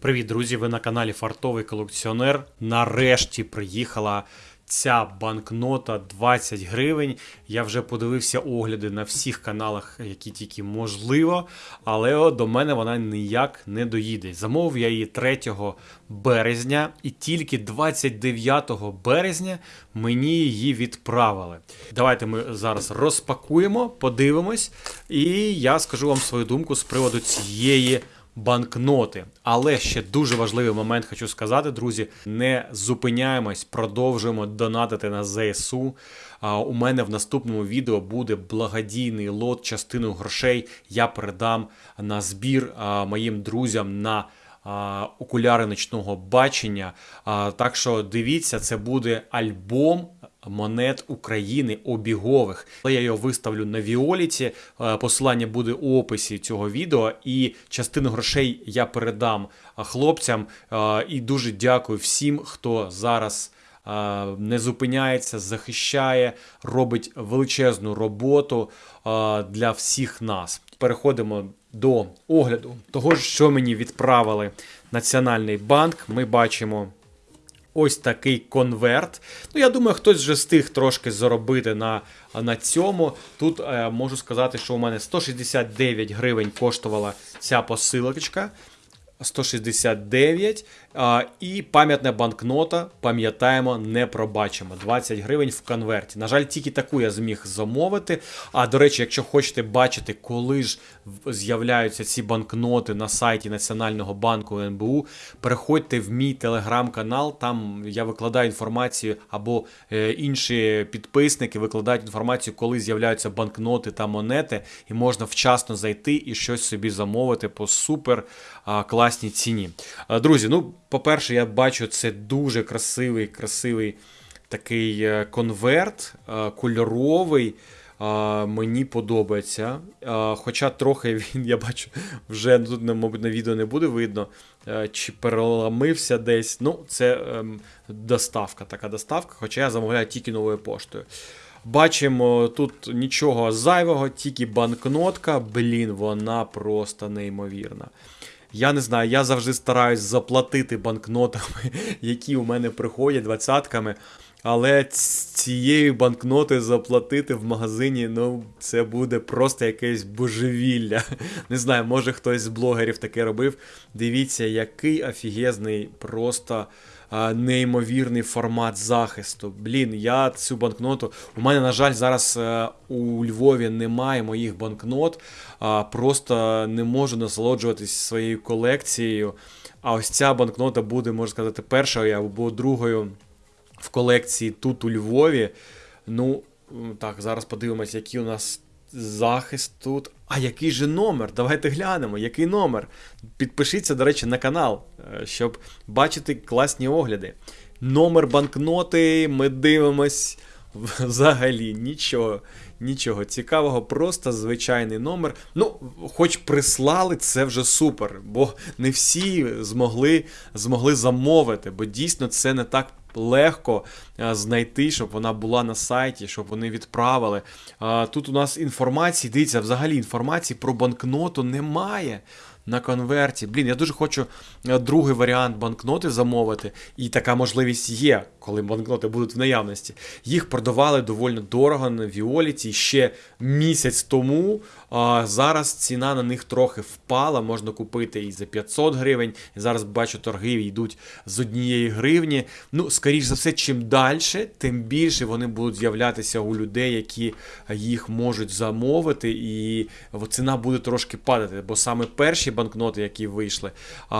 Привіт, друзі! Ви на каналі Фартовий колекціонер. Нарешті приїхала ця банкнота 20 гривень. Я вже подивився огляди на всіх каналах, які тільки можливо, але до мене вона ніяк не доїде. Замовив я її 3 березня, і тільки 29 березня мені її відправили. Давайте ми зараз розпакуємо, подивимось, і я скажу вам свою думку з приводу цієї банкноти. Але ще дуже важливий момент хочу сказати, друзі: не зупиняємось, продовжуємо донатити на ЗСУ. У мене в наступному відео буде благодійний лот, частину грошей. Я передам на збір моїм друзям на. Окуляри ночного бачення. Так що дивіться, це буде альбом монет України обігових. Я його виставлю на Віоліті. Е, Посилання буде у описі цього відео, і частину грошей я передам е, хлопцям. Е, І дуже дякую всім, хто зараз. Не зупиняється, захищає, робить величезну роботу для всіх нас. Переходимо до огляду того, що мені відправили Національний банк. Ми бачимо ось такий конверт. Ну, я думаю, хтось вже встиг трошки заробити на, на цьому. Тут е, можу сказати, що у мене 169 гривень коштувала ця посилочка. 169. І пам'ятна банкнота, пам'ятаємо, не пробачимо. 20 гривень в конверті. На жаль, тільки таку я зміг замовити. А до речі, якщо хочете бачити, коли ж з'являються ці банкноти на сайті Національного банку НБУ, переходьте в мій телеграм-канал. Там я викладаю інформацію, або е, інші підписники викладають інформацію, коли з'являються банкноти та монети, і можна вчасно зайти і щось собі замовити по супер класній ціні. Друзі, ну, по-перше, я бачу, це дуже красивий, красивий такий е, конверт, е, кольоровий. Мені подобається. Хоча трохи він, я бачу, вже тут, мабуть, на відео не буде видно, е, чи переламився десь. Ну, це ем, доставка, така доставка, хоча я замовляю тільки новою поштою. Бачимо тут нічого зайвого, тільки банкнотка. Блін, вона просто неймовірна. Я не знаю, я завжди стараюсь заплатити банкнотами, які у мене приходять двадцятками. Але цією банкноти заплатити в магазині, ну, це буде просто якесь божевілля. Не знаю, може хтось з блогерів таке робив. Дивіться, який офігезний, просто неймовірний формат захисту. Блін, я цю банкноту. У мене, на жаль, зараз е, у Львові немає моїх банкнот, просто не можу насолоджуватись своєю колекцією. А ось ця банкнота буде, можна сказати, першою або другою в колекції тут у Львові. Ну, так, зараз подивимось, який у нас захист тут. А який же номер? Давайте глянемо, який номер. Підпишіться, до речі, на канал, е, щоб бачити класні огляди. Номер банкноти, ми дивимось. Взагалі нічого, нічого цікавого, просто звичайний номер. Ну, хоч прислали, це вже супер, бо не всі змогли, змогли замовити, бо дійсно це не так легко знайти, щоб вона була на сайті, щоб вони відправили. Тут у нас інформації, дивіться, взагалі інформації про банкноту немає. На конверті. Блін, я дуже хочу е, другий варіант банкноти замовити, і така можливість є, коли банкноти будуть в наявності. Їх продавали доволі дорого на Віоліті ще місяць тому. Зараз ціна на них трохи впала. Можна купити і за 500 гривень. Зараз бачу, торги йдуть з однієї гривні. Ну, скоріш за все, чим далі, тим більше вони будуть з'являтися у людей, які їх можуть замовити, і ціна буде трошки падати. Бо саме перші банкноти, які вийшли,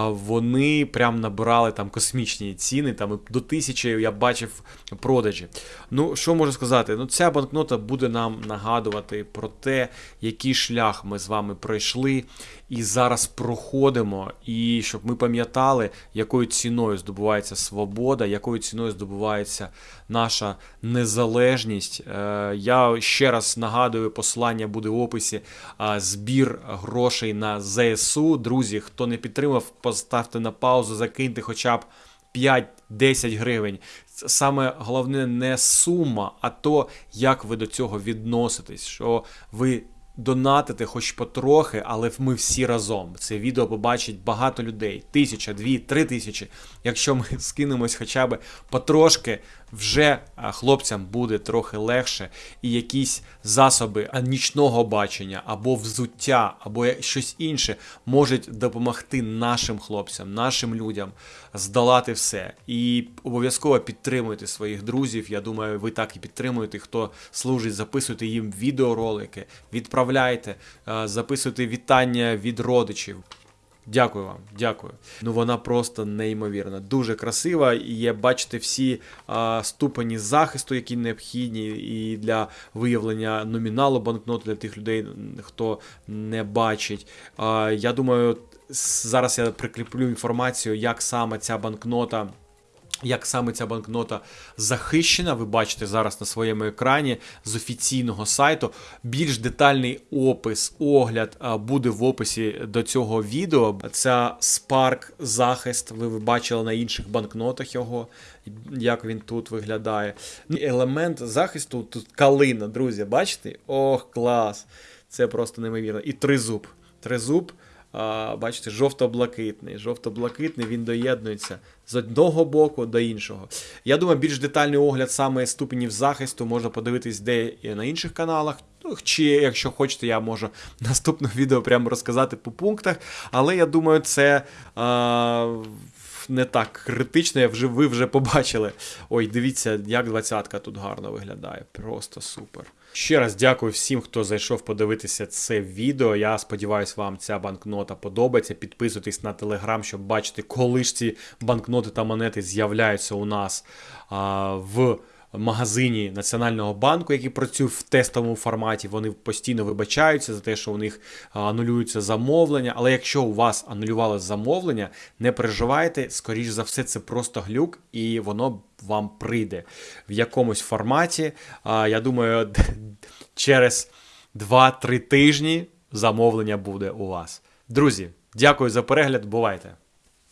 вони прям набирали там космічні ціни, там до тисячі я бачив продажі. Ну, що можу сказати? Ну, ця банкнота буде нам нагадувати про те, який шлях ми з вами пройшли і зараз проходимо, і щоб ми пам'ятали, якою ціною здобувається свобода, якою ціною здобувається наша незалежність. Е, Я ще раз нагадую, посилання буде в описі. Збір грошей на ЗСУ. Друзі, хто не підтримав, поставте на паузу, закиньте хоча б 5-10 гривень. Саме головне не сума, а то, як ви до цього відноситесь, що ви донатити хоч потрохи, але ми всі разом. Це відео побачить багато людей. Тисяча, дві, три тисячі. Якщо ми скинемось хоча б потрошки, вже хлопцям буде трохи легше, і якісь засоби нічного бачення, або взуття, або щось інше можуть допомогти нашим хлопцям, нашим людям здолати все. І обов'язково підтримуйте своїх друзів. Я думаю, ви так і підтримуєте. Хто служить, записуйте їм відеоролики, відправляйте, е, записуйте вітання від родичів. Дякую вам, дякую. Ну вона просто неймовірна, дуже красива. І є, бачите, всі а, ступені захисту, які необхідні, і для виявлення номіналу банкноту для тих людей, хто не бачить. А, я думаю, зараз я прикріплю інформацію, як саме ця банкнота. Як саме ця банкнота захищена, ви бачите зараз на своєму екрані з офіційного сайту. Більш детальний опис, огляд буде в описі до цього відео. Це Spark захист. Ви бачили на інших банкнотах його, як він тут виглядає. Елемент захисту тут калина, друзі, бачите? Ох, клас! Це просто неймовірно. І тризуб. Тризуб. Бачите, жовто-блакитний. Жовто-блакитний він доєднується з одного боку до іншого. Я думаю, більш детальний огляд саме ступенів захисту можна подивитись де на інших каналах. Ну, Чи якщо хочете, я можу наступне відео прямо розказати по пунктах. Але я думаю, це. А, не так критично, я вже, ви вже побачили. Ой, дивіться, як двадцятка тут гарно виглядає. Просто супер. Ще раз дякую всім, хто зайшов подивитися це відео. Я сподіваюся, вам ця банкнота подобається. Підписуйтесь на телеграм, щоб бачити, коли ж ці банкноти та монети з'являються у нас а, в магазині Національного банку, який працює в тестовому форматі. Вони постійно вибачаються за те, що у них анулюються замовлення. Але якщо у вас анулювали замовлення, не переживайте, скоріш за все, це просто глюк, і воно вам прийде в якомусь форматі. Я думаю, через 2-3 тижні замовлення буде у вас. Друзі, дякую за перегляд. Бувайте!